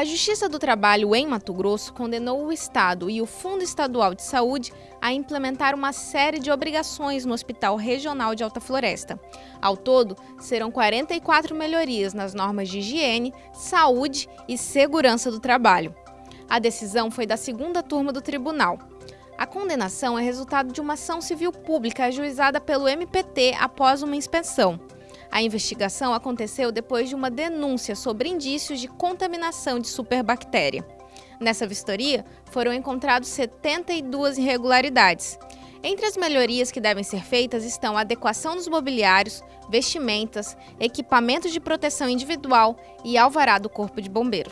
A Justiça do Trabalho em Mato Grosso condenou o Estado e o Fundo Estadual de Saúde a implementar uma série de obrigações no Hospital Regional de Alta Floresta. Ao todo, serão 44 melhorias nas normas de higiene, saúde e segurança do trabalho. A decisão foi da segunda turma do tribunal. A condenação é resultado de uma ação civil pública ajuizada pelo MPT após uma inspeção. A investigação aconteceu depois de uma denúncia sobre indícios de contaminação de superbactéria. Nessa vistoria, foram encontrados 72 irregularidades. Entre as melhorias que devem ser feitas estão a adequação dos mobiliários, vestimentas, equipamentos de proteção individual e alvará do Corpo de Bombeiro.